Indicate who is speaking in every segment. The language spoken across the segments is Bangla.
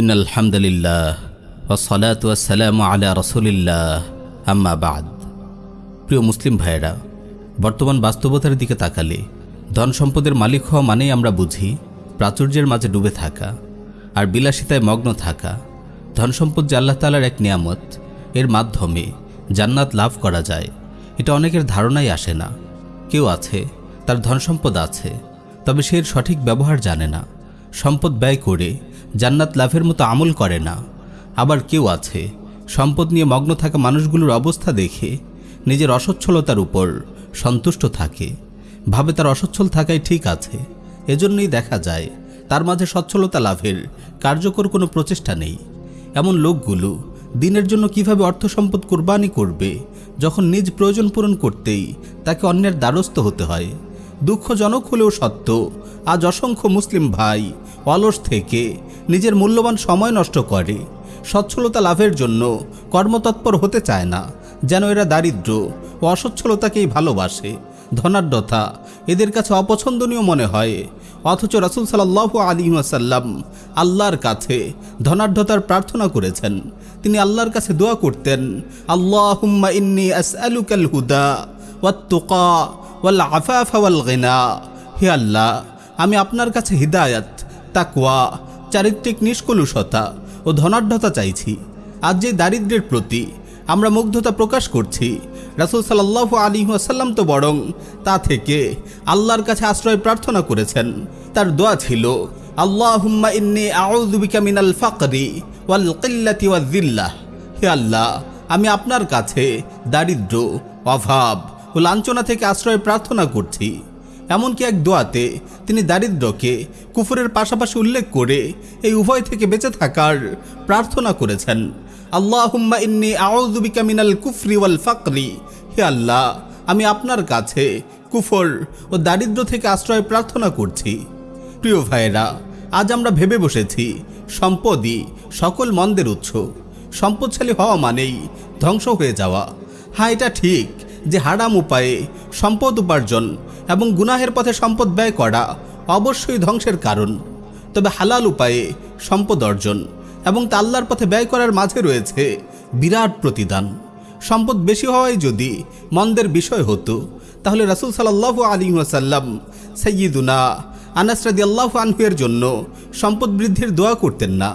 Speaker 1: ইন আলহামদুলিল্লাহ ওসলাত ওয়াসালাম আলা রসুলিল্লাহ। আম্মা বাদ। প্রিয় মুসলিম ভাইয়েরা, বর্তমান বাস্তবতার দিকে তাকালে ধন সম্পদের মালিক হওয়া মানেই আমরা বুঝি প্রাচুর্যের মাঝে ডুবে থাকা আর বিলাসিতায় মগ্ন থাকা। ধন সম্পদ যে আল্লাহ তালার এক নিয়ামত, এর মাধ্যমে জান্নাত লাভ করা যায়, এটা অনেকের ধারণাই আসে না। কেউ আছে, তার ধন সম্পদ আছে, তবে সে সঠিক ব্যবহার জানে না। সম্পদ ব্যয় করে জান্নাত লাভের মতো আমল করে না। আবার কেউ আছে, সম্পদ নিয়ে মগ্ন থাকা মানুষগুলোর অবস্থা দেখে নিজের অসচ্ছলতার উপর সন্তুষ্ট থাকে। ভাবে তার অসচ্ছল থাকাই ঠিক আছে, এজন্যই দেখা যায় তার মাঝে সচ্ছলতা লাভের কার্যকর কোনো প্রচেষ্টা নেই। এমন লোকগুলো দিনের জন্য কীভাবে অর্থ সম্পদ কোরবানি করবে, যখন নিজ প্রয়োজন পূরণ করতেই তাকে অন্যের দ্বারস্থ হতে হয়। দুঃখজনক হলেও সত্য। আজ অসংখ্য মুসলিম ভাই অলস থেকে নিজের মূল্যবান সময় নষ্ট করে। সচ্ছলতা লাভের জন্য কর্মতৎপর হতে চায় না, যেন এরা দারিদ্র ও অসচ্ছলতাকেই ভালোবাসে। ধনাঢ্যতা এদের কাছে অপছন্দনীয় মনে হয়, অথচ রাসুল সাল্লাহ আলী ওয়াসাল্লাম আল্লাহর কাছে ধনাঢ্যতার প্রার্থনা করেছেন। তিনি আল্লাহর কাছে দোয়া করতেন আল্লাহ হুম্মা ইন্নি আসআলুকাল হুদা ওয়াত্তুকা হে আল্লাহ, আমি আপনার কাছে হিদায়াত, তাকওয়া, চারিত্রিক নিষ্কলুষতা ও ধনাঢ্যতা চাইছি। আজ যে দারিদ্রের প্রতি আমরা মুগ্ধতা প্রকাশ করছি, রাসুল সাল্লাহ আলী আসাল্লাম তো বরং তা থেকে আল্লাহর কাছে আশ্রয় প্রার্থনা করেছেন। তার দোয়া ছিল আল্লাহ মিনাল ফাকরি হে আল্লাহ, আমি আপনার কাছে দারিদ্র, অভাব ও লাঞ্ছনা থেকে আশ্রয় প্রার্থনা করছি। এমনকি এক দোয়াতে তিনি দারিদ্রকে কুফরের পাশাপাশি উল্লেখ করে এই উভয় থেকে বেঁচে থাকার প্রার্থনা করেছেন। আল্লাহ হুম্মা ইন্নি আউযুবিকা মিনাল কুফরি ওয়াল ফাকরি। হে আল্লাহ, আমি আপনার কাছে কুফর ও দারিদ্র থেকে আশ্রয় প্রার্থনা করছি। প্রিয় ভাইয়েরা, আজ আমরা ভেবে বসেছি, সম্পদই সকল মন্দের উৎস। সম্পদশালী হওয়া মানেই ধ্বংস হয়ে যাওয়া। হ্যাঁ এটা ঠিক। যে হারাম উপায়ে সম্পদ উপার্জন এবং গুনাহের পথে সম্পদ ব্যয় করা অবশ্যই ধ্বংসের কারণ। তবে হালাল উপায়ে সম্পদ অর্জন এবং তা আল্লাহর পথে ব্যয় করার মাঝে রয়েছে বিরাট প্রতিদান। সম্পদ বেশি হওয়ায় যদি মন্দের বিষয় হতো, তাহলে রাসুল সাল্লাহ আলী ওয়াসাল্লাম সৈয়দুনা আনাস রাদি আল্লাহ আনহুয়ের জন্য সম্পদ বৃদ্ধির দোয়া করতেন না।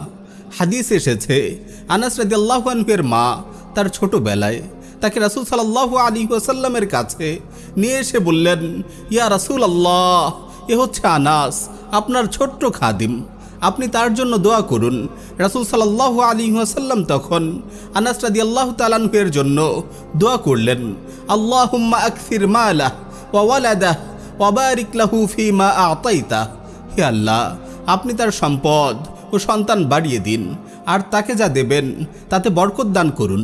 Speaker 1: হাদিস এসেছে, আনাস রাদি আল্লাহ আনহুয়ের মা তার ছোটবেলায় তাকে রাসুল সাল্লাহ আলী ওয়াসাল্লামের কাছে নিয়ে এসে বললেন, ইয়া রাসুল আল্লাহ এ হচ্ছে আনাস, আপনার ছোট্ট খাদিম। আপনি তার জন্য দোয়া করুন। রাসুল সাল্লাহ আলী ওয়াসাল্লাম তখন আনাস রাদি আল্লাহ তালানহুয়ের জন্য দোয়া করলেন আল্লাহ আকসির মালাহ ওয়ালাদাহ ওয়াবারিক লাহু ফি মা আতাইতা। হে আল্লাহ, আপনি তার সম্পদ ও সন্তান বাড়িয়ে দিন, আর তাকে যা দেবেন তাতে বরকত দান করুন।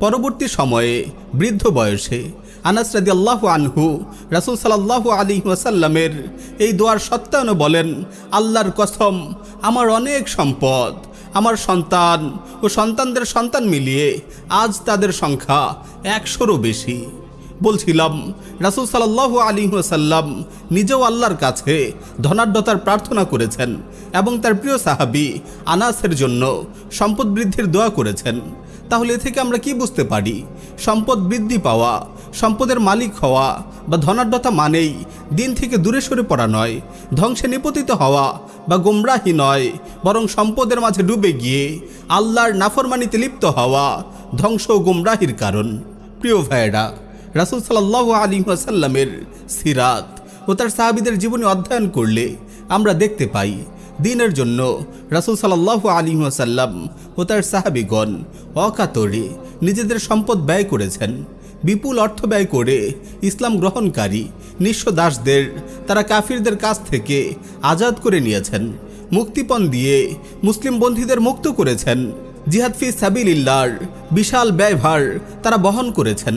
Speaker 1: পরবর্তী সময়ে বৃদ্ধ বয়সে আনাস রাদি আল্লাহ আনহু রাসুল সাল্লাহ আলী ওয়াসাল্লামের এই দোয়ার সত্যায়নও বলেন, আল্লাহর কসম, আমার অনেক সম্পদ, আমার সন্তান ও সন্তানদের সন্তান মিলিয়ে আজ তাদের সংখ্যা একশোরও বেশি। বলছিলাম, রাসুল সাল্লাহ আলী ওয়াসাল্লাম নিজেও আল্লাহর কাছে ধনাঢ্যতার প্রার্থনা করেছেন এবং তার প্রিয় সাহাবি আনাসের জন্য সম্পদ বৃদ্ধির দোয়া করেছেন। তাহলে এ থেকে আমরা কি বুঝতে পারি? সম্পদ বৃদ্ধি পাওয়া, সম্পদের মালিক হওয়া বা ধনাঢ্যতা মানেই দিন থেকে দূরে সরে পড়া নয়, ধ্বংসে নিপতিত হওয়া বা গোমরাহি নয়, বরং সম্পদের মাঝে ডুবে গিয়ে আল্লাহর নাফরমানিতে লিপ্ত হওয়া ধ্বংস ও গোমরাহির কারণ। প্রিয় ভাইয়েরা রাসুল সাল্লাহ আলী আসাল্লামের সিরাত ও তার সাহাবিদের জীবনী অধ্যয়ন করলে আমরা দেখতে পাই, দিনের জন্য রাসুল সাল্লাহ আলী আসাল্লাম ও তার সাহাবিগণ অকাতরে নিজেদের সম্পদ ব্যয় করেছেন। বিপুল অর্থ ব্যয় করে ইসলাম গ্রহণকারী নিঃস্ব দাসদের, তারা কাফিরদের কাছ থেকে আজাদ করে নিয়েছেন, মুক্তিপণ দিয়ে মুসলিম বন্ধীদের মুক্ত করেছেন। জিহাদ ফি সাবিলিল্লার বিশাল ব্যয়ভার তারা বহন করেছেন।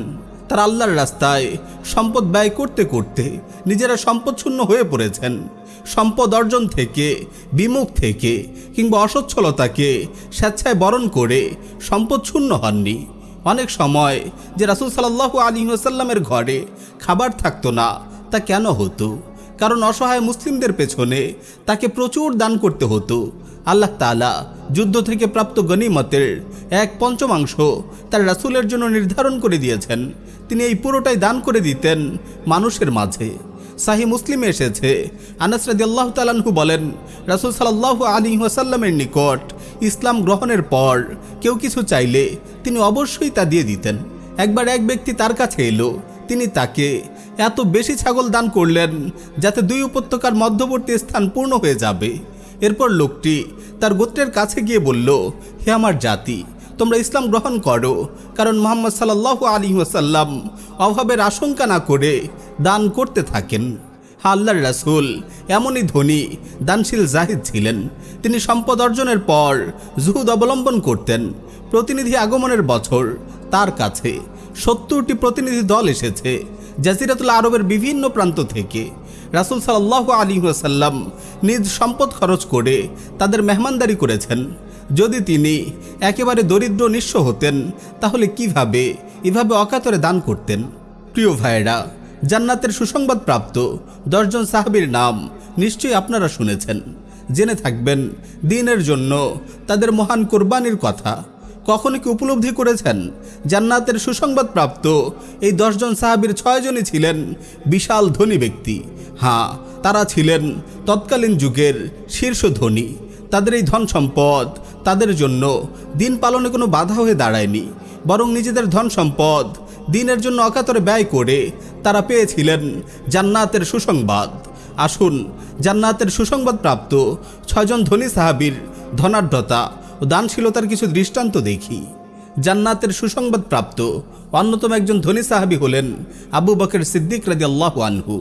Speaker 1: তারা আল্লাহর রাস্তায় সম্পদ ব্যয় করতে করতে নিজেরা সম্পদশূন্য হয়ে পড়েছেন। সম্পদ অর্জন থেকে, বিমুখ থেকে কিংবা অসচ্ছলতাকে স্বেচ্ছায় বরণ করে সম্পদ শূন্য হননি। অনেক সময় যে রাসুল সাল্লাহ আলী আসাল্লামের ঘরে খাবার থাকতো না, তা কেন হতো? কারণ অসহায় মুসলিমদের পেছনে তাকে প্রচুর দান করতে হতো। আল্লাহ তাআলা যুদ্ধ থেকে প্রাপ্ত গনিমতের এক পঞ্চমাংশ তার রাসূলের জন্য নির্ধারণ করে দিয়েছেন। তিনি এই পুরোটাই দান করে দিতেন মানুষের মাঝে। সাহি মুসলিমে এসেছে। আনাস রাদিয়াল্লাহু তাআলাহু বলেন, রাসূল সাল্লাল্লাহু আলাইহি ওয়াসাল্লামের নিকট ইসলাম গ্রহণের পর কেউ কিছু চাইলে তিনি অবশ্যই তা দিয়ে দিতেন। একবার এক ব্যক্তি তার কাছে এলো, তিনি তাকে এত বেশি ছাগল দান করলেন যাতে দুই উপত্যকার মধ্যবর্তী স্থান পূর্ণ হয়ে যাবে। এরপর লোকটি তার গোত্রের কাছে গিয়ে বলল, হে আমার জাতি, তোমরা ইসলাম গ্রহণ করো। কারণ মোহাম্মদ সাল্লাহ আলী অভাবের আশঙ্কা না করে দান করতে থাকেন। আল্লাহর রাসূল এমনই ধনী, দানশীল জাহিদ ছিলেন। তিনি সম্পদ অর্জনের পর জুহুদ অবলম্বন করতেন। প্রতিনিধি আগমনের বছর তার কাছে সত্তরটি প্রতিনিধি দল এসেছে, জাজিরাতুল আরবের বিভিন্ন প্রান্ত থেকে। রাসূল সাল্লাহ আলী ওয়াসাল্লাম নিজ সম্পদ খরচ করে তাদের মেহমানদারি করেছেন। যদি তিনি একেবারে দরিদ্র নিঃস্ব হতেন, তাহলে কীভাবে এভাবে অকাতরে দান করতেন? প্রিয় ভাইয়েরা, জান্নাতের সুসংবাদ প্রাপ্ত দশজন সাহাবীর নাম নিশ্চয়ই আপনারা শুনেছেন। জেনে থাকবেন, দিনের জন্য তাদের মহান কোরবানির কথা। কখনো কি উপলব্ধি করেছেন? জান্নাতের সুসংবাদ প্রাপ্ত এই দশজন সাহাবীর ছয়জনই ছিলেন বিশাল ধনী ব্যক্তি। হ্যাঁ তারা ছিলেন তৎকালীন যুগের শীর্ষ ধনী তাদের এই ধন সম্পদ তাদের জন্য দিন পালনে কোনো বাধা হয়ে দাঁড়ায়নি। বরং নিজেদের ধন সম্পদ দিনের জন্য অকাতরে ব্যয় করে তারা পেয়েছিলেন জান্নাতের সুসংবাদ। আসুন, জান্নাতের সুসংবাদ প্রাপ্ত ছয়জন ধনী সাহাবীর ধনাঢ্যতা ও দানশীলতার কিছু দৃষ্টান্ত দেখি। জান্নাতের সুসংবাদ প্রাপ্ত অন্যতম একজন ধনী সাহাবী হলেন আবু বকের সিদ্দিক রাজি আল্লাহ আনহু,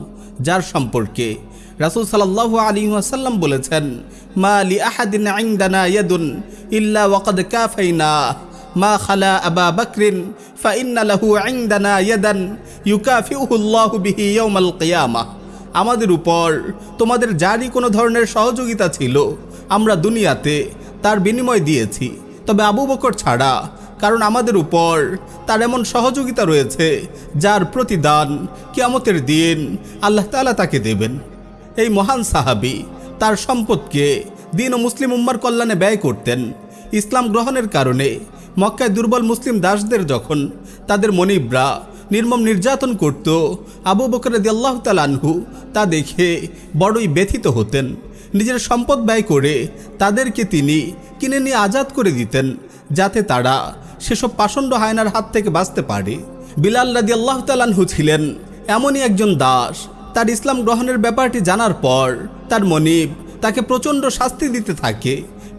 Speaker 1: যার সম্পর্কে রাসুল সাল্লাহ আলী বলেছেন, মা আলি আহাদিন আইন্দানা ইয়াদুন ইল্লা ওয়াকাদ কাফাইনা। মা খালা আবা বকরিন, ফাইন্না লাহু আইন্দানা ইয়াদান ইউকাফিউহু আল্লাহু বিহি ইয়াউমাল কিয়ামাহ আমাদের উপর তোমাদের যারই কোনো ধরনের সহযোগিতা ছিল, আমরা দুনিয়াতে তার বিনিময় দিয়েছি। তবে আবু বকর ছাড়া কারণ আমাদের উপর তার এমন সহযোগিতা রয়েছে, যার প্রতিদান কিয়ামতের দিন আল্লাহ তাআলা তাকে দেবেন। এই মহান সাহাবী তার সম্পদকে দিন ও মুসলিম উম্মার কল্যাণে ব্যয় করতেন। ইসলাম গ্রহণের কারণে মক্কায় দুর্বল মুসলিম দাসদের যখন তাদের মনিবরা নির্মম নির্যাতন করত, আবু বকর আল্লাহ তালানহু তা দেখে বড়ই ব্যথিত হতেন। নিজের সম্পদ ব্যয় করে তাদেরকে তিনি কিনে নিয়ে আজাদ করে দিতেন, যাতে তারা সেসব পাষণ্ড হায়নার হাত থেকে বাঁচতে পারে। বিলাল রাদি আল্লাহ তালানহু ছিলেন এমনই একজন দাস। তার ইসলাম গ্রহণের ব্যাপারটি জানার পর তার মনিব তাকে প্রচণ্ড শাস্তি দিতে থাকে,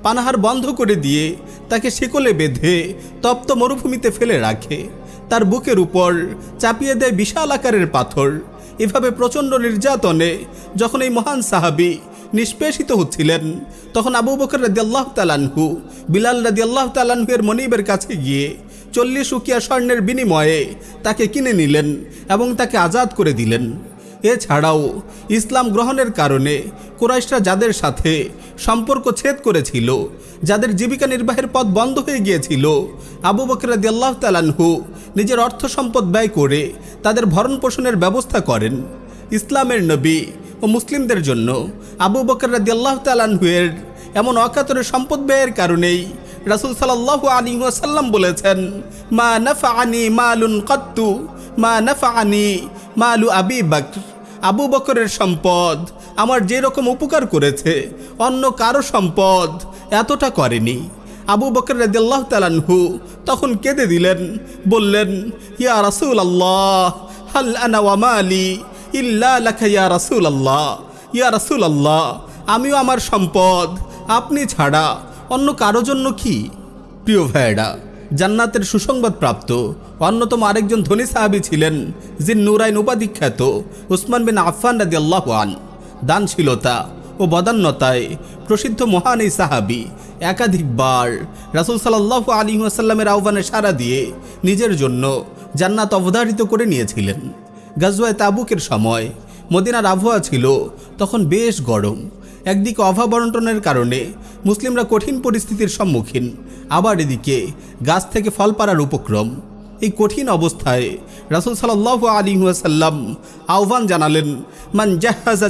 Speaker 1: পানাহার বন্ধ করে দিয়ে তাকে শিকলে বেঁধে তপ্ত মরুভূমিতে ফেলে রাখে। তার বুকের উপর চাপিয়ে দেয় বিশাল আকারের পাথর। এভাবে প্রচণ্ড নির্যাতনে যখন এই মহান সাহাবি নিষ্পেষিত হচ্ছিলেন। তখন আবু বকর রাদি আল্লাহ তালানহু বিলাল রাদি আল্লাহ তালানহুয়ের মনিবের কাছে গিয়ে চল্লিশ উকিয়া স্বর্ণের বিনিময়ে তাকে কিনে নিলেন এবং তাকে আজাদ করে দিলেন। এছাড়াও ইসলাম গ্রহণের কারণে কুরাইশরা যাদের সাথে সম্পর্ক ছেদ করেছিল, যাদের জীবিকা নির্বাহের পথ বন্ধ হয়ে গিয়েছিল, আবু বকর আল্লাহ তালানহু নিজের অর্থ সম্পদ ব্যয় করে তাদের ভরণ পোষণের ব্যবস্থা করেন। ইসলামের নবী ও মুসলিমদের জন্য আবু বকর আল্লাহ তালানহুয়ের এমন অকাতরে সম্পদ ব্যয়ের কারণেই রাসুল সাল্লাহ আলী ওয়াসাল্লাম বলেছেন, মা নাফা আনি মালুন কত্তু, মা নাফা আনি মালু আবি বকর। আবু বকরের সম্পদ আমার যে রকম উপকার করেছে, অন্য কারও সম্পদ এতটা করেনি। আবু বকর রাদিয়াল্লাহ তালানহু তখন কেঁদে দিলেন, বললেন, ইয়া রাসূল আল্লাহ হাল আনা ওয়া মালি? ইল্লা লাকা ইয়া রাসূল আল্লাহ ইয়া রাসূল আল্লাহ আমিও আমার সম্পদ, আপনি ছাড়া অন্য কারও জন্য কি? প্রিয় ভাইয়েরা, জান্নাতের সুসংবাদ প্রাপ্ত অন্যতম আরেকজন ধনী সাহাবী ছিলেন, যিনি নুরাইন উপাধিখ্যাত উসমান বিন আফফান রাদি আল্লাহ আন দানশীলতা ও বদান্যতায় প্রসিদ্ধ মহান এই সাহাবি একাধিকবার রাসুল সাল্লাহ আলী আসাল্লামের আহ্বানে সাড়া দিয়ে নিজের জন্য জান্নাত অবধারিত করে নিয়েছিলেন। গাজওয়ায় তাবুকের সময় মদিনার আবহাওয়া ছিল তখন বেশ গরম। একদিকে অভাব বন্টনের কারণে মুসলিমরা কঠিন পরিস্থিতির সম্মুখীন, আবার এদিকে গাছ থেকে ফল পাড়ার উপক্রম। এই কঠিন অবস্থায় রাসুল সাল্লাহ আলী সাল্লাম আহ্বান জানালেন, মান জাহাজা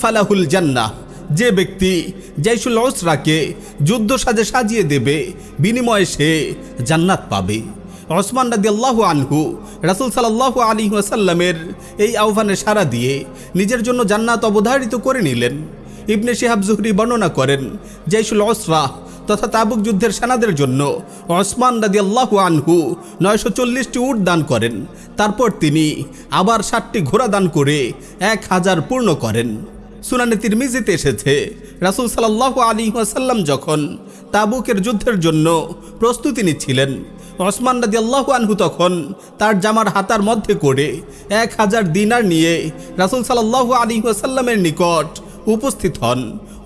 Speaker 1: ফালাহুল জান্নাহ।
Speaker 2: যে ব্যক্তি জৈশুল ওসরাকে যুদ্ধ সাজে সাজিয়ে দেবে, বিনিময়ে সে জান্নাত পাবে। ওসমান রাদি আল্লাহ আনহু রাসুল সাল্লাহ আলী ওয়াসাল্লামের এই আহ্বানে সাড়া দিয়ে নিজের জন্য জান্নাত অবধারিত করে নিলেন। ইবনে শিহাব জুহরি বর্ণনা করেন, জৈশুল ওসরা তথা তাবুক যুদ্ধের সেনাদের জন্য ওসমান রাদি আল্লাহ আনহু নয়শো চল্লিশটি উট দান করেন। তারপর তিনি আবার ষাটটি ঘোড়া দান করে এক হাজার পূর্ণ করেন। সুনানে তিরমিজিতে এসেছে। রাসুল সাল্লাহ আলী ওয়াসাল্লাম যখন তাবুকের যুদ্ধের জন্য প্রস্তুতি নিচ্ছিলেন, ওসমান রাজি আল্লাহ আনহু তখন তার জামার হাতার মধ্যে করে এক হাজার দিনার নিয়ে রাসুল সাল্লাহ আলী ওয়াসাল্লামের নিকট উপস্থিত হন।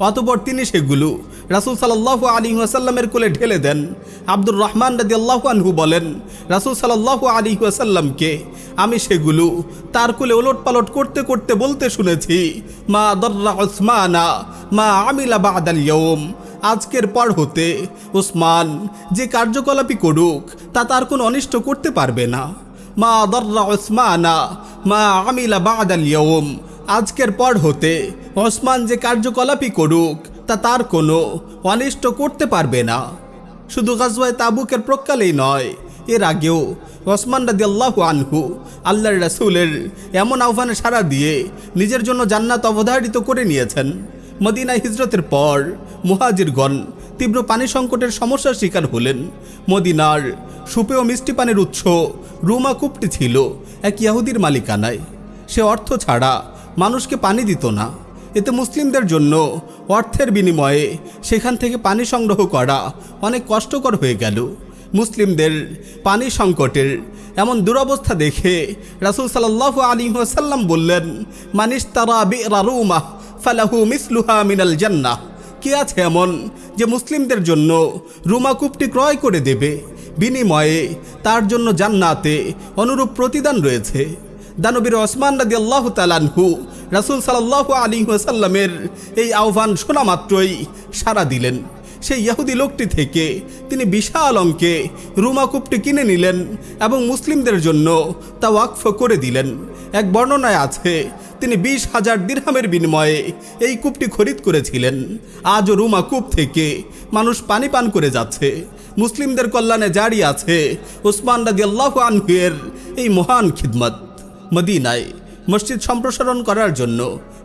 Speaker 2: অতপর তিনি সেগুলো রাসুল সাল্লাহ আলী ওয়াসাল্লামের কোলে ঢেলে দেন। আব্দুর রহমান রাজি আল্লাহ আনহু বলেন, রাসুল সাল্লাহ আলী ওয়াসাল্লামকে আমি সেগুলো তার কোলে ওলট পালট করতে করতে বলতে শুনেছি, মা দর্রা ওসমানা মা আমিলা বাদাল ইয়ম আজকের পর হতে ওসমান যে কার্যকলাপই করুক, তা তার কোনো অনিষ্ট করতে পারবে না। মা দর্রা ওসমানা মা আমিলা বাদাল ইয়ম আজকের পর হতে ওসমান যে কার্যকলাপই করুক তা তার কোনো অনিষ্ট করতে পারবে না। শুধু গাজওয়ায় তাবুকের প্রকালেই নয়, এর আগেও ওসমান রাদি আল্লাহ আনহু আল্লাহর রাসুলের এমন আহ্বানে সাড়া দিয়ে নিজের জন্য জান্নাত অবধারিত করে নিয়েছেন। মদিনা হিজরতের পর মুহাজিরগণ তীব্র পানি সংকটের সমস্যার শিকার হলেন। মদিনার সুপেয় মিষ্টি পানির উৎস রুমা কূপটি ছিল, এক ইয়াহুদির মালিকানায়। সে অর্থ ছাড়া মানুষকে পানি দিত না। এতে মুসলিমদের জন্য অর্থের বিনিময়ে সেখান থেকে পানি সংগ্রহ করা অনেক কষ্টকর হয়ে গেল। মুসলিমদের পানি সংকটের এমন দুরবস্থা দেখে রাসুল সাল্লাহ আলী সাল্লাম বললেন মানিস তারা বেরারুমা ফালাহু মিসলুহা মিনাল জান্নাহ। কে আছে এমন যে মুসলিমদের জন্য রুমা রুমাকূপটি ক্রয় করে দেবে? বিনিময়ে তার জন্য জান্নাতে অনুরূপ প্রতিদান রয়েছে। দানবীর ওসমান রাদি আল্লাহ তালানহু রাসুল সাল্লাহ আলী সাল্লামের এই আহ্বান শোনা মাত্রই সাড়া দিলেন। সেই ইয়াহুদি লোকটি থেকে তিনি বিশাল অঙ্কে রুমাকূপটি কিনে নিলেন এবং মুসলিমদের জন্য তা ওয়াকফ করে দিলেন। এক বর্ণনায় আছে, তিনি বিশ হাজার দিরহামের বিনিময়ে এই কূপটি খরিদ করেছিলেন। আজও রুমা কূপ থেকে মানুষ পানি পান করে যাচ্ছে। মুসলিমদের কল্যাণে জারি আছে ওসমান রাজি আল্লাহ আনহুয়ের এই মহান খিদমত। মদিনায় মসজিদ সম্প্রসারণ করার জন্য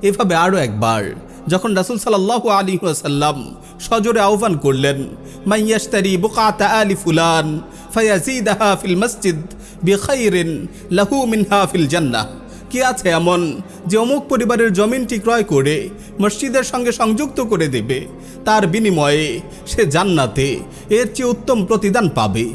Speaker 2: এভাবে আরও একবার, যখন রাসুল সাল্লাহ আলী সাল্লাম সজোরে আহ্বান করলেন মাইয়াস্তারি বুকাতা আলি ফুলান, ফায়াজিদাহা ফিল মসজিদ বিখাইরিন লাহু মিনহা ফিল জান্নাহ। কি আছে এমন যে অমুক পরিবারের জমিনটি ক্রয় করে মসজিদের সঙ্গে সংযুক্ত করে দেবে, তার বিনিময়ে সে জান্নাতে এর চেয়ে উত্তম প্রতিদান পাবে।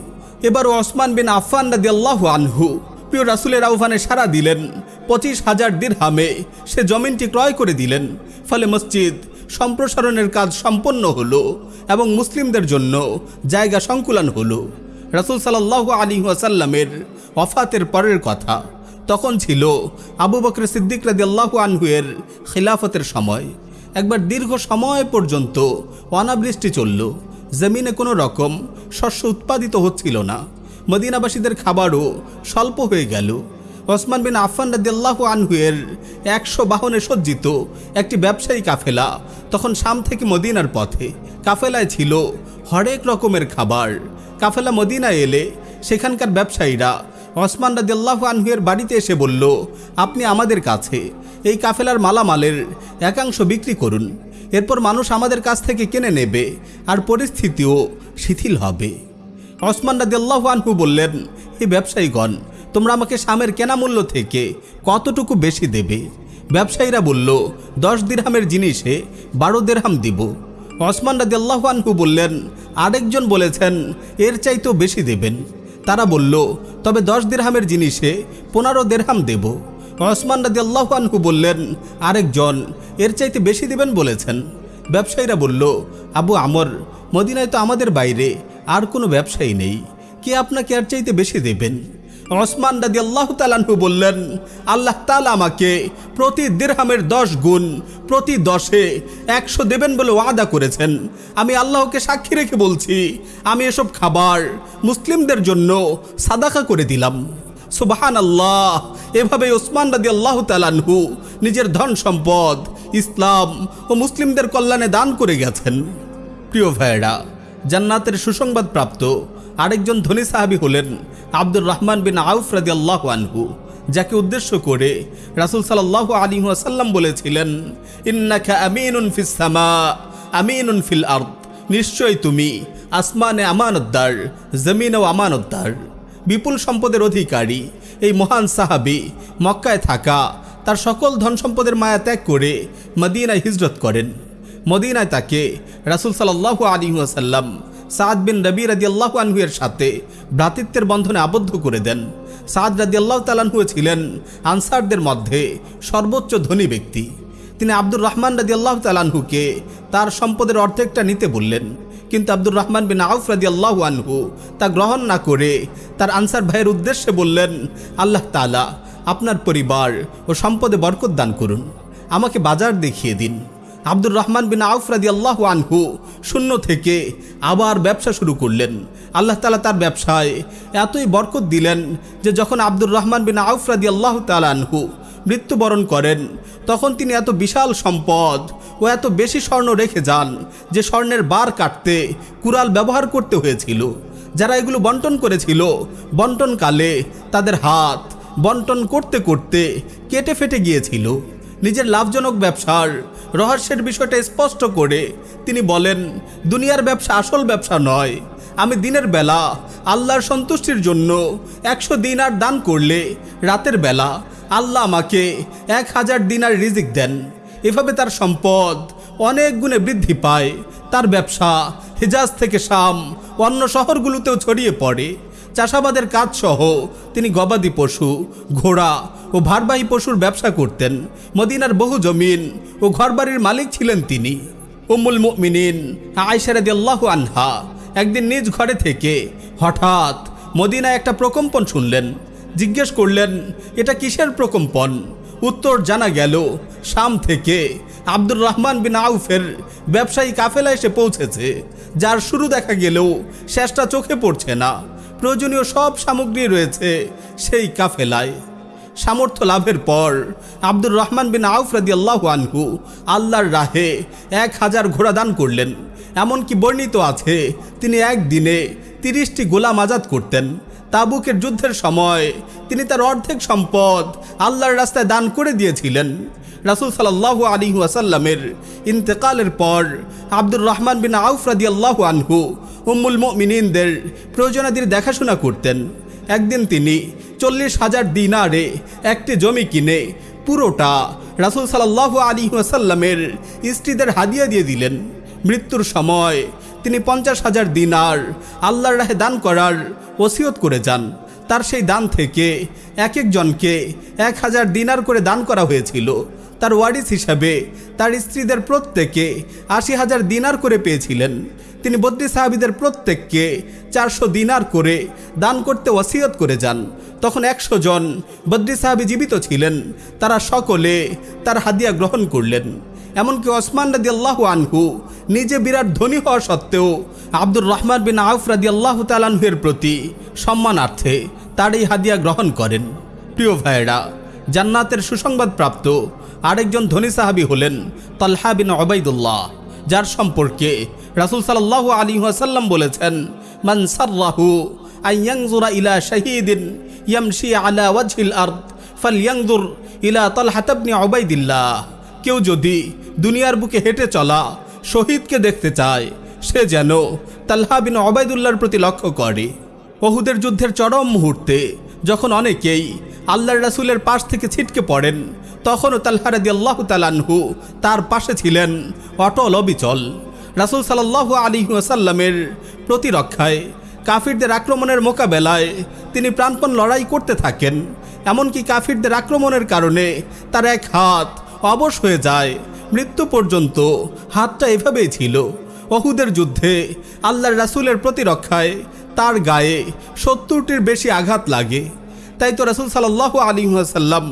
Speaker 2: এবার ওসমান বিন আফান রাদি আল্লাহ আনহু প্রিয় রাসুলের আহ্বানে সাড়া দিলেন পঁচিশ হাজার দিরহামে সে জমিনটি ক্রয় করে দিলেন। ফলে মসজিদ সম্প্রসারণের কাজ সম্পন্ন হলো এবং মুসলিমদের জন্য জায়গা সংকুলন হলো। রাসুল সাল্লাহ আলী ওয়াসাল্লামের অফাতের পরের কথা তখন ছিল আবু বকর সিদ্দিক রাদি আল্লাহ আনহুয়ের খিলাফতের সময়। একবার দীর্ঘ সময় পর্যন্ত অনাবৃষ্টি চলল। জমিনে কোনো রকম শস্য উৎপাদিত হচ্ছিল না। মদিনাবাসীদের খাবারও স্বল্প হয়ে গেল। ওসমান বিন আফান রাদিয়াল্লাহ আনহুয়ের একশো বাহনে সজ্জিত একটি ব্যবসায়ী কাফেলা তখন শাম থেকে মদিনার পথে। কাফেলায় ছিল হরেক রকমের খাবার। কাফেলা মদিনায় এলে সেখানকার ব্যবসায়ীরা ওসমান রাদিয়াল্লাহ আনহুয়ের বাড়িতে এসে বলল, আপনি আমাদের কাছে এই কাফেলার মালামালের একাংশ বিক্রি করুন। এরপর মানুষ আমাদের কাছ থেকে কিনে নেবে আর পরিস্থিতিও শিথিল হবে। ওসমান রাদিয়াল্লাহু আনহু বললেন, হে ব্যবসায়ীগণ তোমরা আমাকে সামের কেনা মূল্য থেকে কতটুকু বেশি দেবে? ব্যবসায়ীরা বলল, দশ দিরহামের জিনিসে বারো দেরহাম দিব। ওসমান রাদিয়াল্লাহু আনহু বললেন, আরেকজন বলেছেন, এর চাইতেও বেশি দেবেন। তারা বলল, তবে দশ দিরহামের জিনিসে পনেরো দেরহাম দেব। ওসমান রাদিয়াল্লাহু আনহু বললেন, আরেকজন, এর চাইতে বেশি দেবেন বলেছেন। ব্যবসায়ীরা বলল, আবু আমর, মদিনায় তো আমাদের বাইরে আর কোনো ব্যবসায়ী নেই। কে আপনাকে আর চাইতে বেশি দেবেন? ওসমান রাদি আল্লাহ তালানহু বললেন, আল্লাহ তালা আমাকে প্রতি দিরহামের দশ গুণ প্রতি দশে একশো দেবেন বলে ওয়াদা করেছেন। আমি আল্লাহকে সাক্ষী রেখে বলছি, আমি এসব খাবার মুসলিমদের জন্য সাদাকা করে দিলাম। সুবাহান আল্লাহ এভাবে ওসমান রাদি আল্লাহ তালানহু নিজের ধন সম্পদ, ইসলাম ও মুসলিমদের কল্যাণে দান করে গেছেন। প্রিয় ভাইয়েরা, জান্নাতের সুসংবাদ প্রাপ্ত আরেকজন ধনী সাহাবী হলেন আব্দুর রহমান বিন আউফ রাদি আল্লাহ আনহু, যাকে উদ্দেশ্য করে রাসুল সাল্লাহ আলী সাল্লাম বলেছিলেন, ইন্নাকা আমিনুন ফিস সামা, আমিনুন ফিল আর্দ। নিশ্চয় তুমি আসমানে আমানতদার, জমিনেও আমানতদার। বিপুল সম্পদের অধিকারী, এই মহান সাহাবি মক্কায় থাকা, তার সকল ধন সম্পদের মায়া ত্যাগ করে মদিনায় হিজরত করেন। মদিনায় তাকে রাসুল সাল্লাহ আলী আসাল্লাম সাদ বিন রবি রাজি আল্লাহ আনহুয়ের সাথে ভ্রাতৃত্বের বন্ধনে আবদ্ধ করে দেন। সাদ রাজি আল্লাহ তালানহু ছিলেন আনসারদের মধ্যে সর্বোচ্চ ধনী ব্যক্তি। তিনি আব্দুর রহমান রাজি আল্লাহ তালানহুকে তার সম্পদের অর্ধেকটা নিতে বললেন। কিন্তু আব্দুর রহমান বিন আউফ রাজি আল্লাহ আনহু তা গ্রহণ না করে তার আনসার ভাইয়ের উদ্দেশ্যে বললেন, আল্লাহ তালা আপনার পরিবার ও সম্পদে বরকত দান করুন। আমাকে বাজার দেখিয়ে দিন। আব্দুর রহমান বিন আউফ রাদি আল্লাহ আনহু শূন্য থেকে আবার ব্যবসা শুরু করলেন। আল্লাহ তালা তার ব্যবসায় এতই বরকত দিলেন যে যখন আব্দুর রহমান বিন আউফ রাদি আল্লাহ তালা আনহু মৃত্যুবরণ করেন, তখন তিনি এত বিশাল সম্পদ ও এত বেশি স্বর্ণ রেখে যান যে স্বর্ণের বার কাটতে কুড়াল ব্যবহার করতে হয়েছিল। যারা এগুলো বন্টন করেছিল, বন্টনকালে তাদের হাত বন্টন করতে করতে কেটে ফেটে গিয়েছিল। নিজের লাভজনক ব্যবসার রহস্যের বিষয়টা স্পষ্ট করে তিনি বলেন, দুনিয়ার ব্যবসা আসল ব্যবসা নয়। আমি দিনের বেলা আল্লাহর সন্তুষ্টির জন্য একশো দিনার দান করলে রাতের বেলা আল্লাহ আমাকে এক হাজার দিনার রিজিক দেন। এভাবে তার সম্পদ অনেক গুণে বৃদ্ধি পায়। তার ব্যবসা হেজাজ থেকে শাম অন্য শহরগুলোতেও ছড়িয়ে পড়ে। চাষাবাদের কাজসহ তিনি গবাদি পশু, ঘোড়া ও ভারবাহী পশুর ব্যবসা করতেন। মদিনার বহু জমিন ও ঘরবাড়ির মালিক ছিলেন তিনি। উম্মুল মুমিনিন আয়সারাদি আল্লাহ আনহা একদিন নিজ ঘরে থেকে হঠাৎ মদিনায় একটা প্রকম্পন শুনলেন। জিজ্ঞেস করলেন, এটা কিসের প্রকম্পন? উত্তর জানা গেল, শাম থেকে আব্দুর রহমান বিন আউফের ব্যবসায়ী কাফেলা এসে পৌঁছেছে। যার শুরু দেখা গেলেও শেষটা চোখে পড়ছে না। প্রয়োজনীয় সব সামগ্রী রয়েছে সেই কাফেলায়। সামর্থ্য লাভের পর আব্দুর রহমান বিন আউফ রাদি আল্লাহ আনহু আল্লাহর রাহে এক হাজার ঘোড়া দান করলেন। এমনকি বর্ণিত আছে, তিনি একদিনে তিরিশটি গোলাম আজাদ করতেন। তাবুকের যুদ্ধের সময় তিনি তার অর্ধেক সম্পদ আল্লাহর রাস্তায় দান করে দিয়েছিলেন। রাসুল সাল্লাহ আলী ওয়াসাল্লামের ইন্তেকালের পর আব্দুর রহমান বিন আউফ রাদি আল্লাহ আনহু উম্মুল মিনিনদের প্রয়োজনাদির দেখাশোনা করতেন। একদিন তিনি চল্লিশ হাজার দিনারে একটি জমি কিনে পুরোটা রাসুল সাল্লাহ আলী ওয়াসাল্লামের স্ত্রীদের হাদিয়া দিয়ে দিলেন। মৃত্যুর সময় তিনি পঞ্চাশ হাজার দিনার আল্লাহর রাহে দান করার ওসিয়ত করে যান। তার সেই দান থেকে এক একজনকে এক হাজার দিনার করে দান করা হয়েছিল। তার ওয়ারিস হিসাবে তার স্ত্রীদের প্রত্যেকে আশি হাজার দিনার করে পেয়েছিলেন। তিনি বদ্রি সাহাবিদের প্রত্যেককে চারশো দিনার করে দান করতে ওসিয়ত করে যান। তখন একশো জন বদ্রি সাহাবি জীবিত ছিলেন। তারা সকলে তার হাদিয়া গ্রহণ করলেন। এমনকি ওসমান রাদি আল্লাহ আনহু নিজে বিরাট ধনী হওয়া সত্ত্বেও আব্দুর রহমান বিন আউফ রাদি আল্লাহ তালানহুয়ের প্রতি সম্মানার্থে তার এই হাদিয়া গ্রহণ করেন। প্রিয় ভাইয়েরা, জান্নাতের সুসংবাদ প্রাপ্ত আরেকজন ধনী সাহাবি হলেন তলহা বিন অবাইদুল্লাহ যার সম্পর্কে রাসুল সাল্লাহ আলী ওয়াসাল্লাম বলেছেন, মান সার্রাহু আইয়াংজুরা ইলা শাহিদিন ইয়ামশি আলা ওয়াজহিল আর্দ ফালয়াংজুর ইলা তলহাত ইবনে অবাইদিল্লাহ কেউ যদি দুনিয়ার বুকে হেঁটে চলা, শহীদকে দেখতে চায়, সে যেন তাল্হা বিন অবায়দুল্লাহর প্রতি লক্ষ্য করে। ওহুদের যুদ্ধের চরম মুহূর্তে যখন অনেকেই আল্লাহর রাসুলের পাশ থেকে ছিটকে পড়েন, তখনও তাল্হারাদি আল্লাহ তালানহু তার পাশে ছিলেন অটল অবিচল। রাসুল সাল্লাহ আলী ওয়াসাল্লামের প্রতিরক্ষায়, কাফিরদের আক্রমণের মোকাবেলায় তিনি প্রাণপণ লড়াই করতে থাকেন। এমনকি কাফিরদের আক্রমণের কারণে তার এক হাত অবশ হয়ে যায়, মৃত্যু পর্যন্ত হাতটা এভাবেই ছিল। অহুদের যুদ্ধে আল্লাহর রাসুলের প্রতিরক্ষায় তার গায়ে সত্তরটির বেশি আঘাত লাগে। তাই তো রাসুল সাল্লাহ আলী সাল্লাম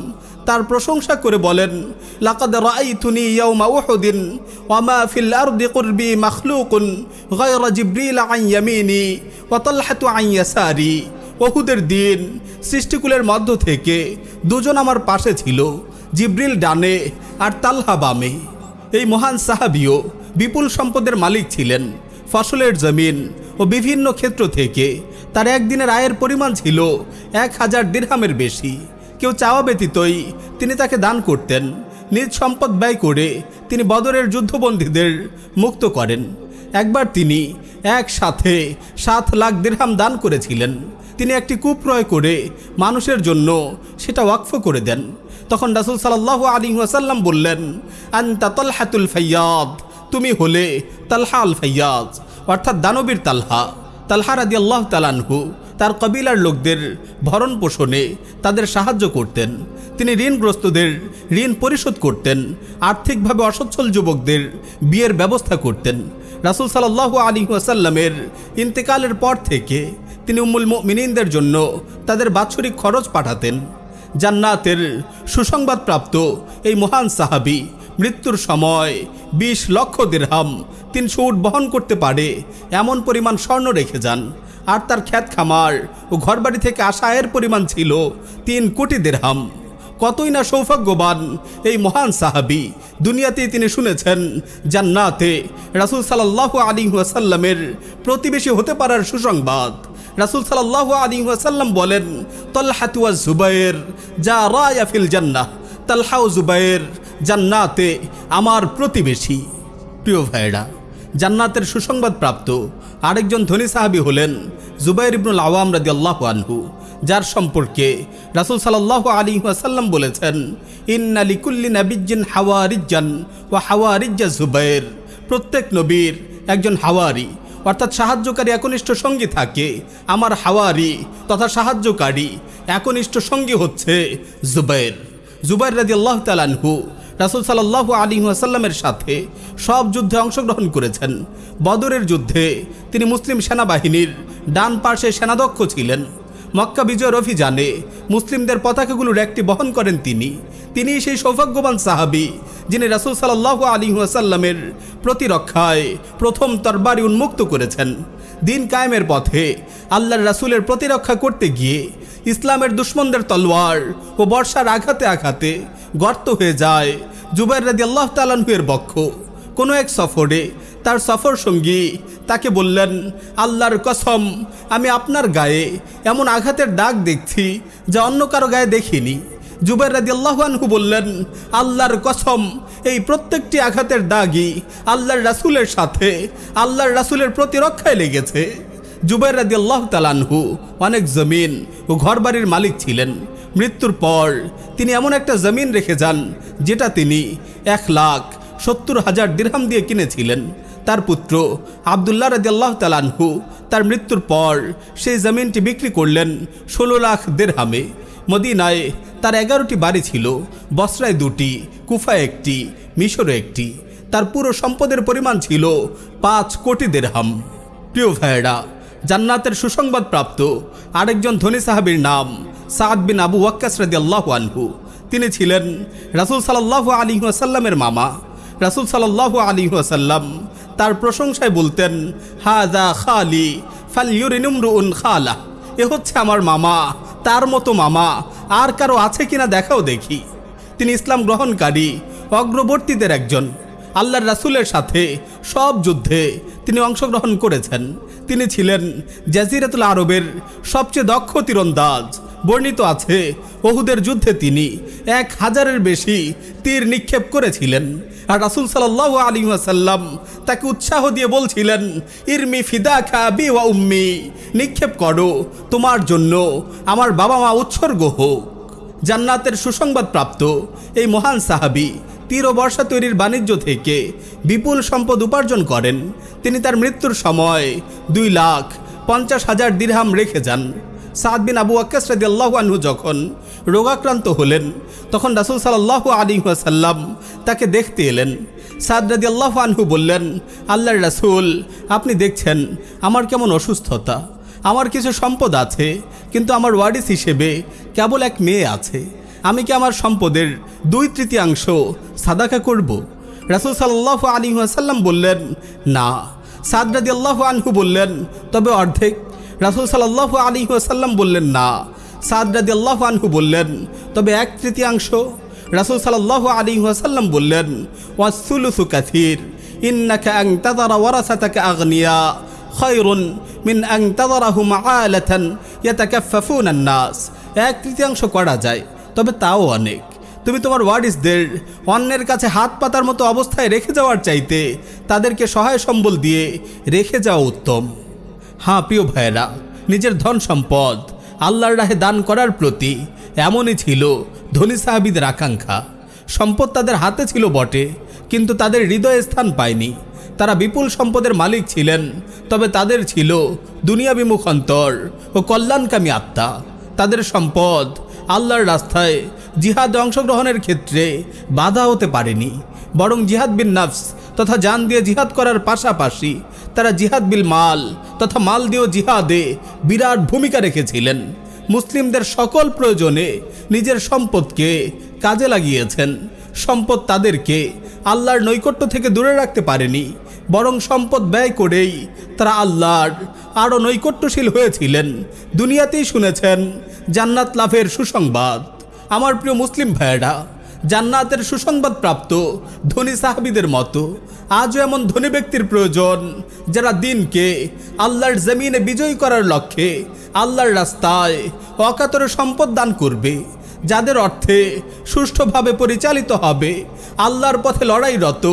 Speaker 2: তার প্রশংসা করে বলেন, লাকাদ রাআইতুনি ইয়াউমা উহুদিন ওয়া মা ফিল আরদি কুরবি মাখলুকুন গায়রা জিবরিল আন ইয়ামিনি ওয়া তালহাতু আন ইয়াসারি। উহুদের দিন সৃষ্টিকুলের মধ্য থেকে দুজন আমার পাশে ছিল, জিব্রিল ডানে আর তালহা বামে। এই মহান সাহাবিও বিপুল সম্পদের মালিক ছিলেন। ফসলের জমিন ও বিভিন্ন ক্ষেত্র থেকে তার একদিনের আয়ের পরিমাণ ছিল এক হাজার দিরহামের বেশি। কেউ চাওয়া ব্যতীতই তিনি তাকে দান করতেন। নিজ সম্পদ ব্যয় করে তিনি বদরের যুদ্ধবন্দীদের মুক্ত করেন। একবার তিনি একসাথে সাত লাখ দিরহাম দান করেছিলেন। তিনি একটি কূপ ক্রয় করে মানুষের জন্য সেটা ওয়াকফ করে দেন। তখন রাসুল সাল্লাহ আলী ওয়াসাল্লাম বললেন, আন্তা তলহাতুল ফাইয়াদ। তুমি হলে তালহা আল ফাইয়াজ, অর্থাৎ দানবীর তালহা। তালহা রাদি আল্লাহ তালানহু তার কবিলার লোকদের ভরণ পোষণে তাদের সাহায্য করতেন। তিনি ঋণগ্রস্তদের ঋণ পরিশোধ করতেন, আর্থিকভাবে অসচ্ছল যুবকদের বিয়ের ব্যবস্থা করতেন। রাসুল সাল্লাহ আলী ওয়াসাল্লামের ইন্তেকালের পর থেকে তিনি উম্মুল মিনিনদের জন্য তাদের বাৎসরিক খরচ পাঠাতেন। জান্নাতের সুসংবাদপ্রাপ্ত এই মহান সাহাবি মৃত্যুর সময় বিশ লক্ষ দিরহাম তিনশো উট বহন করতে পারে, এমন পরিমাণ স্বর্ণ রেখে যান। আর তার খ্যাত খামার ও ঘরবাড়ি থেকে আসা আয়ের পরিমাণ ছিল তিন কোটি দেড়হাম কতই না সৌভাগ্যবান এই মহান সাহাবি দুনিয়াতেই তিনি শুনেছেন, জান্নাতে রাসুল সাল্লাহ আলী ওয়াসাল্লামের প্রতিবেশী হতে পারার সুসংবাদ। রাসুল সাল্লাহ আলী ওয়াসাল্লাম বলেন তল্লাহাতুয়া জুবাইর যা রায়াফিল জান্নাহ, তালহাউ জুবাইর জান্নাতে আমার প্রতিবেশী। প্রিয় ভাইরা জান্নাতের সুসংবাদ প্রাপ্ত আরেকজন ধনী সাহাবি হলেন জুবাইর ইবনুল আওয়াম রাদি আল্লাহ আনহু, যার সম্পর্কে রাসুল সাল্লাহ আলী ওয়াসাল্লাম বলেছেন, ইন্না লিকুল্লি নাবিজ্জিন হাওয়ারিজ্জান ও হাওয়ারিজ্জা জুবাইর। প্রত্যেক নবীর একজন হাওয়ারি, অর্থাৎ সাহায্যকারী একনিষ্ঠ সঙ্গী থাকে আমার হাওয়ারি, তথা সাহায্যকারী একনিষ্ঠ সঙ্গী হচ্ছে জুবাইর। জুবাইর রাজি আল্লাহ তালানহু রাসুল সাল্লাহ আলী আসাল্লামের সাথে সব যুদ্ধে অংশগ্রহণ করেছেন। বদরের যুদ্ধে তিনি মুসলিম সেনাবাহিনীর ডান পার্শ্বে সেনাধ্যক্ষ ছিলেন। মক্কা বিজয়ের অভিযানে মুসলিমদের পতাকাগুলোর একটি বহন করেন তিনি। তিনি সেই সৌভাগ্যবান সাহাবি যিনি রাসুল সাল্লাহ আলী আসাল্লামের প্রতিরক্ষায় প্রথম তরবারি উন্মুক্ত করেছেন। দিন কায়েমের পথে আল্লাহর রাসুলের প্রতিরক্ষা করতে গিয়ে ইসলামের দুশ্মনদের তলোয়ার ও বর্ষার আঘাতে আঘাতে গর্ত হয়ে যায়। জুবাইর রাদি আল্লাহ তালানহুয়ের বক্ষ কোনো এক সফরে তার সফর সঙ্গী তাকে বললেন, আল্লাহর কসম, আমি আপনার গায়ে এমন আঘাতের দাগ দেখছি যা অন্য কারও গায়ে দেখিনি। জুবাইর রাদি আল্লাহানহু বললেন, আল্লাহর কসম, এই প্রত্যেকটি আঘাতের দাগই আল্লাহর রাসুলের সাথে আল্লাহর রাসুলের প্রতিরক্ষায় লেগেছে। জুবাইর রাদি আল্লাহ তালানহু অনেক জমিন ও ঘরবাড়ির মালিক ছিলেন। মৃত্যুর পর তিনি এমন একটা জমিন রেখে যান, যেটা তিনি এক লাখ সত্তর হাজার দিরহাম দিয়ে কিনেছিলেন। তার পুত্র আবদুল্লাহ রাজি আল্লাহ তালানহু তার মৃত্যুর পর সেই জমিনটি বিক্রি করলেন ষোলো লাখ দেড়হামে মদিনায় তার এগারোটি বাড়ি ছিল, বসরায় দুটি, কুফায় একটি, মিশরে একটি। তার পুরো সম্পদের পরিমাণ ছিল পাঁচ কোটি দেড়হাম প্রিয় ভাইয়েরা জান্নাতের সুসংবাদ প্রাপ্ত আরেকজন ধনী সাহাবীর নাম সাদ বিন আবু ওয়াক্কাস রাদি আল্লাহ আনহু। তিনি ছিলেন রাসুল সাল্লাহ আলী আসাল্লামের মামা। রাসুল সাল্লাহ আলী আসাল্লাম তার প্রশংসায় বলতেন হাদা খালি ফালিউরিনুমরুন খালা। এ হচ্ছে আমার মামা, তার মতো মামা, আর কারও আছে কিনা দেখাও দেখি। তিনি ইসলাম গ্রহণকারী, অগ্রবর্তীদের একজন। আল্লাহর রাসুলের সাথে সব যুদ্ধে তিনি অংশগ্রহণ করেছেন। তিনি ছিলেন জাজিরাতুল আরবের সবচেয়ে দক্ষ তীরন্দাজ। বর্ণিত আছে বহুদের যুদ্ধে তিনি এক হাজারের বেশি তীর নিক্ষেপ করেছিলেন আর রাসুল সাল্লাহ আলী আসাল্লাম তাকে উৎসাহ দিয়ে বলছিলেন, ইরমি ফিদা খা বি ওয়া উম্মি, নিক্ষেপ করো, তোমার জন্য আমার বাবা মা উৎসর্গ হোক। জান্নাতের সুসংবাদ প্রাপ্ত এই মহান সাহাবি তীর ও বর্ষা তৈরির বাণিজ্য থেকে বিপুল সম্পদ উপার্জন করেন। তিনি তার মৃত্যুর সময় দুই লাখ পঞ্চাশ হাজার দিরহাম রেখে যান। সাদ বিন আবু আক্কাস রাদি আল্লাহ আনহু যখন রোগাক্রান্ত হলেন, তখন রাসুল সাল্লাহ আলী সাল্লাম তাকে দেখতে এলেন। সাদ রাদি আল্লাহ আনহু বললেন, আল্লাহর রাসুল, আপনি দেখছেন, আমার কেমন অসুস্থতা। আমার কিছু সম্পদ আছে, কিন্তু আমার ওয়ারিস হিসেবে কেবল এক মেয়ে আছে। আমি কি আমার সম্পদের দুই তৃতীয়াংশ সাদাকা করব? রাসুল সাল্লাহ আলী আসাল্লাম বললেন, না। সাদ রাদি আল্লাহ আনহু বললেন, তবে অর্ধেক। রাসুল সাল্লাহ আলী আসাল্লাম বললেন, না। সাদ রাদি আল্লাহ আনহু বললেন, তবে এক তৃতীয়াংশ। রাসুল সাল্লাহ আলী ওয়াসাল্লাম বললেন ওয়াসুলুসু কাথির ইন্নাকা আং তাদারা ওয়ারাসাতাকা আগনিয়া। খয়রুন মিন আং তাদারাহু মাআলাতান ইয়াতাকাফফুনা নাস। এক তৃতীয়াংশ করা যায়। তবে তাও অনেক। তুমি তোমার ওয়ারিসদের অন্যের কাছে হাত পাতার মতো অবস্থায় রেখে যাওয়ার চাইতে তাদেরকে সহায় সম্বল দিয়ে রেখে যাওয়া উত্তম। হ্যাঁ প্রিয় ভাইয়েরা, নিজের ধন সম্পদ আল্লাহর রাহে দান করার প্রতি এমনই ছিল ধনী সাহাবিদের আকাঙ্ক্ষা। সম্পদ তাদের হাতে ছিল বটে, কিন্তু তাদের হৃদয়ে স্থান পায়নি। তারা বিপুল সম্পদের মালিক ছিলেন, তবে তাদের ছিল দুনিয়া বিমুখ অন্তর ও কল্যাণকামী আত্মা। তাদের সম্পদ আল্লাহর রাস্তায় জিহাদ অংশগ্রহণের ক্ষেত্রে বাধা হতে পারেনি। বরং জিহাদ বিন নাফস তথা জান দিয়ে জিহাদ করার পাশাপাশি তারা জিহাদ বিল মাল তথা মাল দিয়েও জিহাদে বিরাট ভূমিকা রেখেছিলেন। মুসলিমদের সকল প্রয়োজনে নিজের সম্পদকে কাজে লাগিয়েছেন। সম্পদ তাদেরকে আল্লাহর নৈকট্য থেকে দূরে রাখতে পারেনি। বরং সম্পদ ব্যয় করেই তারা আল্লাহর আরও নৈকট্যশীল হয়েছিলেন। দুনিয়াতেই শুনেছেন, জান্নাত লাভের সুসংবাদ। আমার প্রিয় মুসলিম ভাইয়েরা, জান্নাতের সুসংবাদ প্রাপ্ত ধনী সাহাবিদের মতো আজও এমন ধনী ব্যক্তির প্রয়োজন যারা দিনকে আল্লাহর জমিনে বিজয়ী করার লক্ষ্যে আল্লাহর রাস্তায় অকাতরে সম্পদ দান করবে, যাদের অর্থে সুষ্ঠুভাবে পরিচালিত হবে আল্লাহর পথে লড়াইরত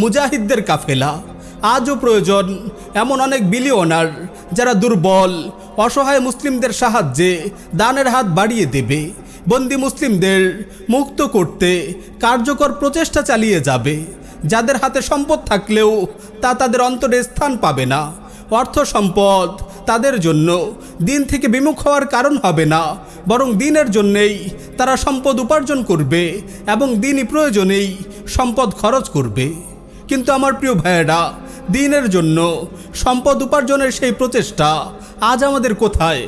Speaker 2: মুজাহিদদের কাফেলা। আজও প্রয়োজন এমন অনেক বিলিয়নার যারা দুর্বল, অসহায় মুসলিমদের সাহায্যে দানের হাত বাড়িয়ে দেবে। বন্দি মুসলিমদের মুক্ত করতে কার্যকর প্রচেষ্টা চালিয়ে যাবে। যাদের হাতে সম্পদ থাকলেও তা তাদের অন্তরে স্থান পাবে না। অর্থ সম্পদ তাদের জন্য দিন থেকে বিমুখ হওয়ার কারণ হবে না। বরং দিনের জন্যেই তারা সম্পদ উপার্জন করবে এবং দিনই প্রয়োজনেই সম্পদ খরচ করবে। কিন্তু আমার প্রিয় ভাইয়েরা দিনের জন্য। সম্পদ উপার্জনের সেই প্রচেষ্টা, আজ আমাদের কোথায়?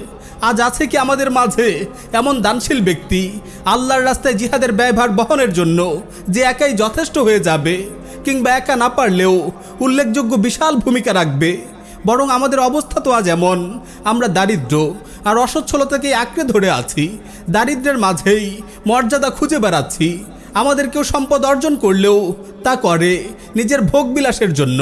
Speaker 2: আজ আছে কি আমাদের মাঝে এমন দানশীল ব্যক্তি, আল্লাহর রাস্তায় জিহাদের ব্যয়ভার বহনের জন্য, যে একাই যথেষ্ট হয়ে যাবে, কিংবা একা না পারলেও উল্লেখযোগ্য বিশাল ভূমিকা রাখবে? বরং আমাদের অবস্থা তো আজ এমন, আমরা দারিদ্র আর অসচ্ছলতাকে আঁকড়ে ধরে আছি, দারিদ্রের মাঝেই মর্যাদা খুঁজে বেড়াচ্ছি। আমাদের কেউ সম্পদ অর্জন করলেও তা করে নিজের ভোগ বিলাসের জন্য।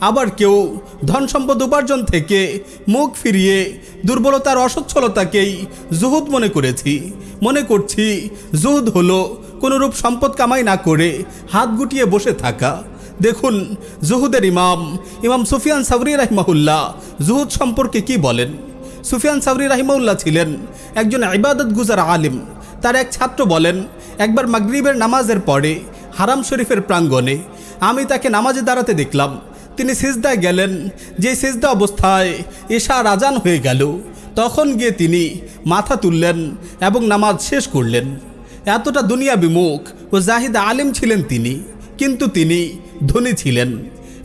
Speaker 2: আবার কেউ ধন সম্পদ উপার্জন থেকে মুখ ফিরিয়ে দুর্বলতার অসচ্ছলতাকেই জুহুদ মনে করেছি। মনে করছি জুহুদ হলো কোনোরূপ সম্পদ কামাই না করে হাত গুটিয়ে বসে থাকা। দেখুন, জুহুদের ইমাম ইমাম সুফিয়ান সাবরি রাহিমাহুল্লাহ জুহুদ সম্পর্কে কি বলেন? সুফিয়ান সাবরি রাহিমাউল্লাহ ছিলেন একজন ইবাদত গুজার আলিম। তার এক ছাত্র বলেন, একবার মাগরিবের নামাজের পরে হারাম শরীফের প্রাঙ্গণে আমি তাকে নামাজে দাঁড়াতে দেখলাম। তিনি সিজদায় গেলেন। যে সিজদা অবস্থায় এশা রাজান হয়ে গেল, তখন গিয়ে তিনি মাথা তুললেন এবং নামাজ শেষ করলেন। এতটা দুনিয়া বিমুখ ও জাহিদ আলিম ছিলেন তিনি, কিন্তু তিনি ধনী ছিলেন।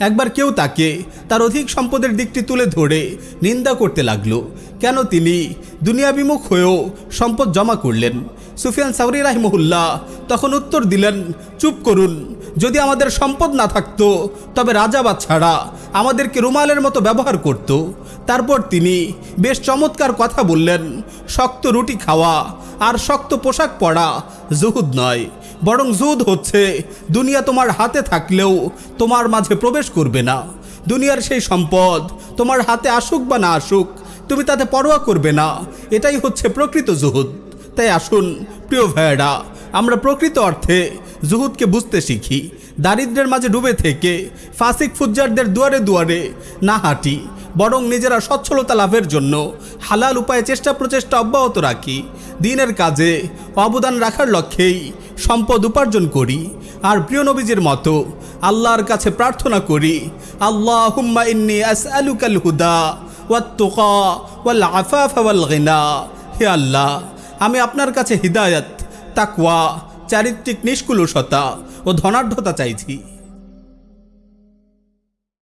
Speaker 2: একবার কেউ তাকে তার অধিক সম্পদের দিকটি তুলে ধরে নিন্দা করতে লাগল, কেন তিনি দুনিয়া বিমুখ হয়েও সম্পদ জমা করলেন। সুফিয়ান সাউরি রাহিমহুল্লাহ তখন উত্তর দিলেন, চুপ করুন যদি আমাদের সম্পদ না থাকতো, তবে রাজা ছাড়া আমাদেরকে রুমালের মতো ব্যবহার করত। তারপর তিনি বেশ চমৎকার কথা বললেন, শক্ত রুটি খাওয়া আর শক্ত পোশাক পরা জুহুদ নয়, বরং জুহুদ হচ্ছে দুনিয়া তোমার হাতে থাকলেও তোমার মাঝে প্রবেশ করবে না। দুনিয়ার সেই সম্পদ তোমার হাতে আসুক বা না আসুক, তুমি তাতে পরোয়া করবে না। এটাই হচ্ছে প্রকৃত জুহুদ। তাই আসুন, প্রিয় ভাইয়েরা আমরা প্রকৃত অর্থে জুহুদকে বুঝতে শিখি। দারিদ্রের মাঝে ডুবে থেকে ফাসিক ফুজ্জারদের দুয়ারে দুয়ারে না হাঁটি, বরং নিজেরা সচ্ছলতা লাভের জন্য হালাল উপায়ে চেষ্টা প্রচেষ্টা অব্যাহত রাখি। দিনের কাজে অবদান রাখার লক্ষ্যেই সম্পদ উপার্জন করি। আর প্রিয় নবীজির মতো আল্লাহর কাছে প্রার্থনা করি আল্লাহ হুম্মা ইন্নি আস আলুকাল হুদা ওয়াত্তুকা ওয়াল আফাফা ওয়াল গিনা। হে আল্লাহ, আমি আপনার কাছে হিদায়ত তাকওয়া চারিত্রিক নিষ্কুলসতা ও ধনাঢ্যতা চাইছি।